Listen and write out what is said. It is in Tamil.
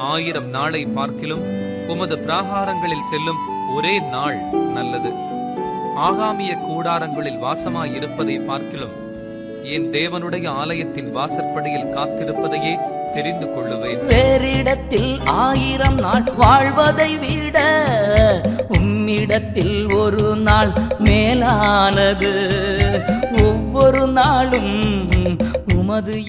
ஆயிரம் நாளை பார்க்கிலும் உமது பிராகாரங்களில் செல்லும் ஒரே நாள் நல்லது. ஆகாமிய கூடாரங்களில் வாசமாயிருப்பதை பார்க்கிலும் என் தேவனுடைய ஆலயத்தின் வாசற்படியில் காத்திருப்பதையே தெரிந்து கொள்ளுவேன். வேறிடத்தில் ஆயிரம் நாள் வாழ்வதை விட உம்மிடத்தில் ஒரு நாள் மேலானது. ஒவ்வொரு நாளும் உமது